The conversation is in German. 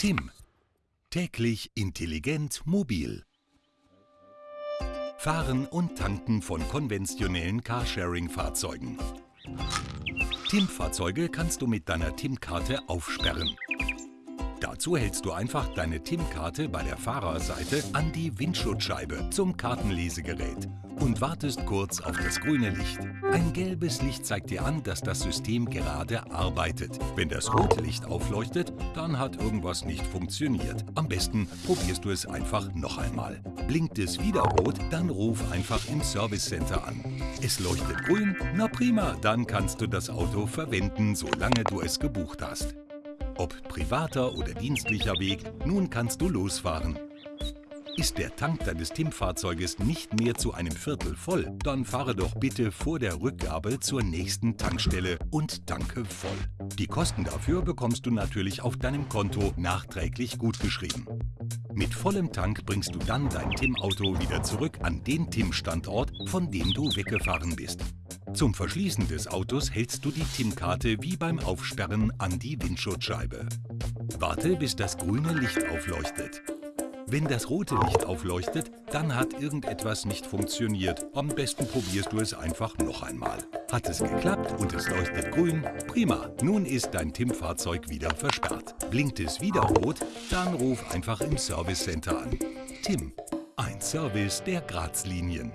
Tim. Täglich intelligent mobil. Fahren und Tanken von konventionellen Carsharing-Fahrzeugen. TIM-Fahrzeuge kannst du mit deiner TIM-Karte aufsperren. Dazu hältst du einfach deine TIM-Karte bei der Fahrerseite an die Windschutzscheibe zum Kartenlesegerät und wartest kurz auf das grüne Licht. Ein gelbes Licht zeigt dir an, dass das System gerade arbeitet. Wenn das rote Licht aufleuchtet, dann hat irgendwas nicht funktioniert. Am besten probierst du es einfach noch einmal. Blinkt es wieder rot, dann ruf einfach im Service Center an. Es leuchtet grün? Na prima, dann kannst du das Auto verwenden, solange du es gebucht hast. Ob privater oder dienstlicher Weg, nun kannst du losfahren. Ist der Tank deines TIM-Fahrzeuges nicht mehr zu einem Viertel voll, dann fahre doch bitte vor der Rückgabe zur nächsten Tankstelle und tanke voll. Die Kosten dafür bekommst du natürlich auf deinem Konto nachträglich gutgeschrieben. Mit vollem Tank bringst du dann dein TIM-Auto wieder zurück an den TIM-Standort, von dem du weggefahren bist. Zum Verschließen des Autos hältst du die TIM-Karte wie beim Aufsperren an die Windschutzscheibe. Warte, bis das grüne Licht aufleuchtet. Wenn das rote Licht aufleuchtet, dann hat irgendetwas nicht funktioniert. Am besten probierst du es einfach noch einmal. Hat es geklappt und es leuchtet grün? Prima, nun ist dein TIM-Fahrzeug wieder versperrt. Blinkt es wieder rot? Dann ruf einfach im Service Center an. TIM, ein Service der Grazlinien.